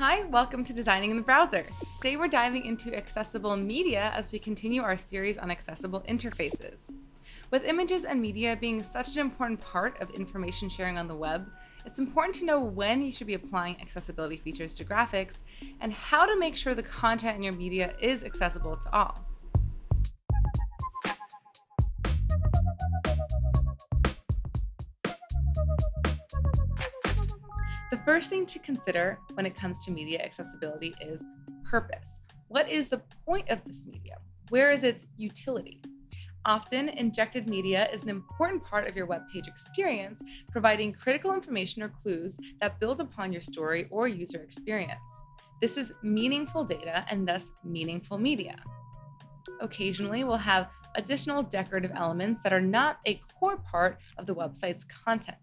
Hi, welcome to Designing in the Browser. Today we're diving into accessible media as we continue our series on accessible interfaces. With images and media being such an important part of information sharing on the web, it's important to know when you should be applying accessibility features to graphics and how to make sure the content in your media is accessible to all. First thing to consider when it comes to media accessibility is purpose. What is the point of this media? Where is its utility? Often, injected media is an important part of your web page experience, providing critical information or clues that build upon your story or user experience. This is meaningful data and thus meaningful media. Occasionally, we'll have additional decorative elements that are not a core part of the website's content.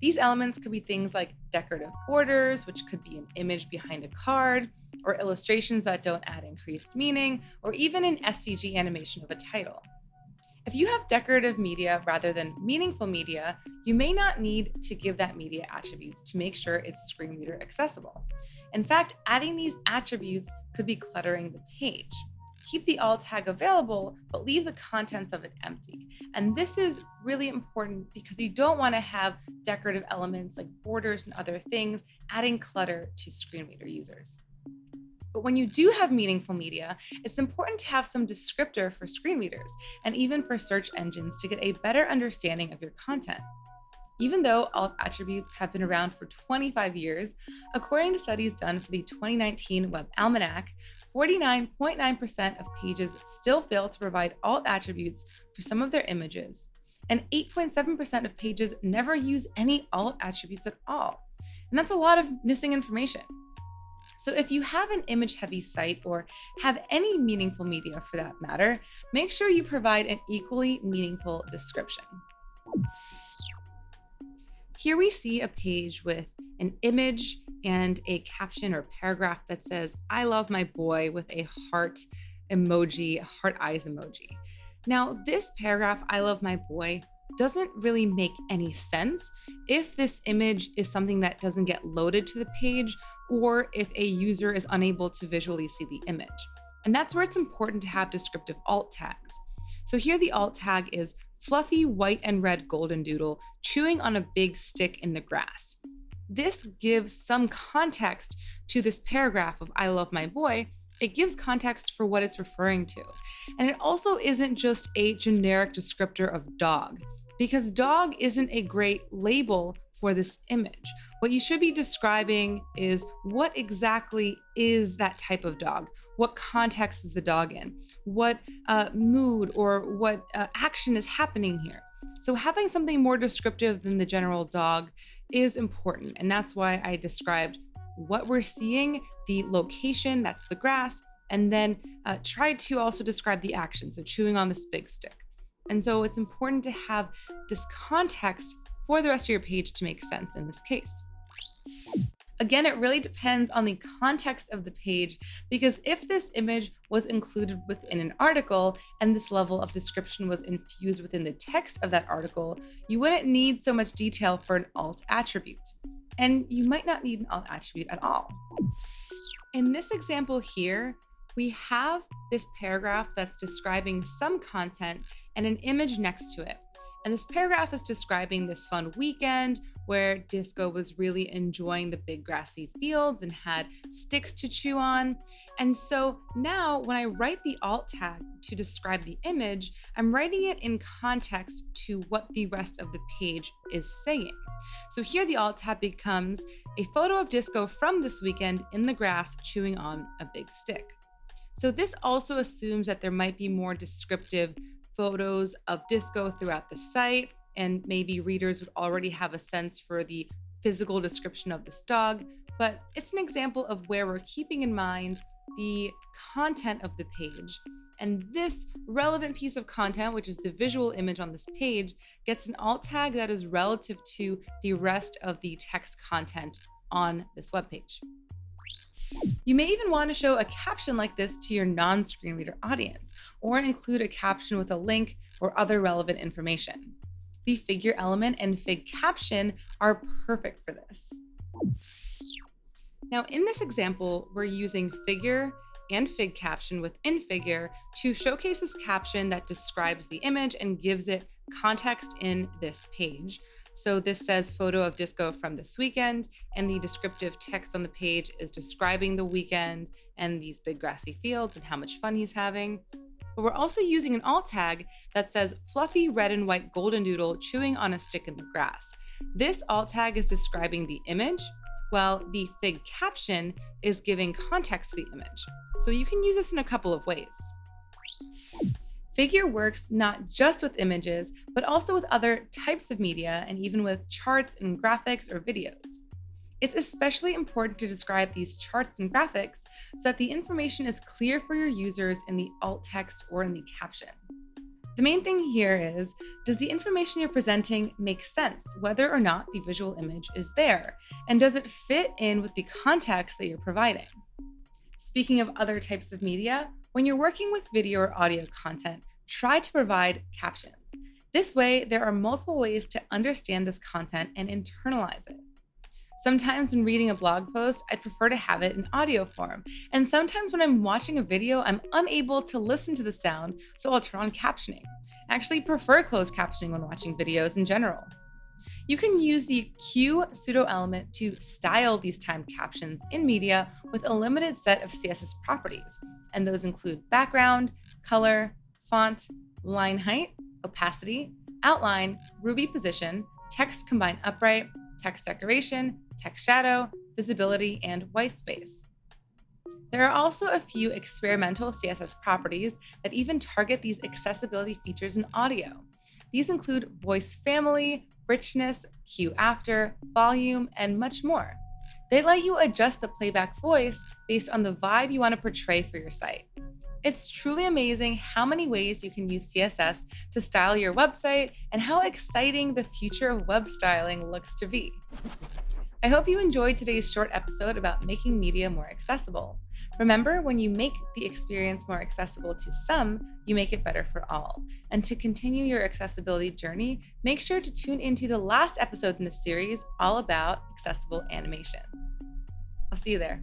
These elements could be things like decorative borders, which could be an image behind a card, or illustrations that don't add increased meaning, or even an SVG animation of a title. If you have decorative media rather than meaningful media, you may not need to give that media attributes to make sure it's screen reader accessible. In fact, adding these attributes could be cluttering the page keep the alt tag available, but leave the contents of it empty. And this is really important because you don't want to have decorative elements like borders and other things adding clutter to screen reader users. But when you do have meaningful media, it's important to have some descriptor for screen readers and even for search engines to get a better understanding of your content. Even though alt attributes have been around for 25 years, according to studies done for the 2019 Web Almanac, 49.9% of pages still fail to provide alt attributes for some of their images, and 8.7% of pages never use any alt attributes at all. And that's a lot of missing information. So if you have an image heavy site or have any meaningful media for that matter, make sure you provide an equally meaningful description. Here we see a page with an image and a caption or paragraph that says, I love my boy with a heart emoji, heart eyes emoji. Now, this paragraph, I love my boy, doesn't really make any sense if this image is something that doesn't get loaded to the page or if a user is unable to visually see the image. And that's where it's important to have descriptive alt tags. So here the alt tag is fluffy white and red golden doodle chewing on a big stick in the grass. This gives some context to this paragraph of I love my boy. It gives context for what it's referring to. And it also isn't just a generic descriptor of dog, because dog isn't a great label for this image. What you should be describing is what exactly is that type of dog? What context is the dog in? What uh, mood or what uh, action is happening here? So having something more descriptive than the general dog is important. And that's why I described what we're seeing, the location, that's the grass, and then uh, try to also describe the action, so chewing on this big stick. And so it's important to have this context for the rest of your page to make sense in this case. Again, it really depends on the context of the page because if this image was included within an article and this level of description was infused within the text of that article, you wouldn't need so much detail for an alt attribute. And you might not need an alt attribute at all. In this example here, we have this paragraph that's describing some content and an image next to it. And this paragraph is describing this fun weekend where Disco was really enjoying the big grassy fields and had sticks to chew on. And so now when I write the alt tag to describe the image, I'm writing it in context to what the rest of the page is saying. So here the alt tag becomes a photo of Disco from this weekend in the grass chewing on a big stick. So this also assumes that there might be more descriptive photos of disco throughout the site, and maybe readers would already have a sense for the physical description of this dog, but it's an example of where we're keeping in mind the content of the page. And this relevant piece of content, which is the visual image on this page, gets an alt tag that is relative to the rest of the text content on this web page. You may even want to show a caption like this to your non-screen reader audience, or include a caption with a link or other relevant information. The figure element and fig caption are perfect for this. Now, in this example, we're using figure and fig caption within figure to showcase this caption that describes the image and gives it context in this page. So this says photo of disco from this weekend, and the descriptive text on the page is describing the weekend and these big grassy fields and how much fun he's having. But we're also using an alt tag that says fluffy red and white golden doodle chewing on a stick in the grass. This alt tag is describing the image, while the fig caption is giving context to the image. So you can use this in a couple of ways. Figure works not just with images, but also with other types of media and even with charts and graphics or videos. It's especially important to describe these charts and graphics so that the information is clear for your users in the alt text or in the caption. The main thing here is, does the information you're presenting make sense, whether or not the visual image is there? And does it fit in with the context that you're providing? Speaking of other types of media, when you're working with video or audio content, try to provide captions. This way, there are multiple ways to understand this content and internalize it. Sometimes when reading a blog post, I'd prefer to have it in audio form. And sometimes when I'm watching a video, I'm unable to listen to the sound, so I'll turn on captioning. I actually prefer closed captioning when watching videos in general. You can use the cue pseudo element to style these timed captions in media with a limited set of CSS properties, and those include background, color, font, line height, opacity, outline, Ruby position, text combine upright, text decoration, text shadow, visibility, and white space. There are also a few experimental CSS properties that even target these accessibility features in audio. These include voice family, richness, cue after, volume, and much more. They let you adjust the playback voice based on the vibe you want to portray for your site. It's truly amazing how many ways you can use CSS to style your website and how exciting the future of web styling looks to be. I hope you enjoyed today's short episode about making media more accessible. Remember, when you make the experience more accessible to some, you make it better for all. And to continue your accessibility journey, make sure to tune into the last episode in the series all about accessible animation. I'll see you there.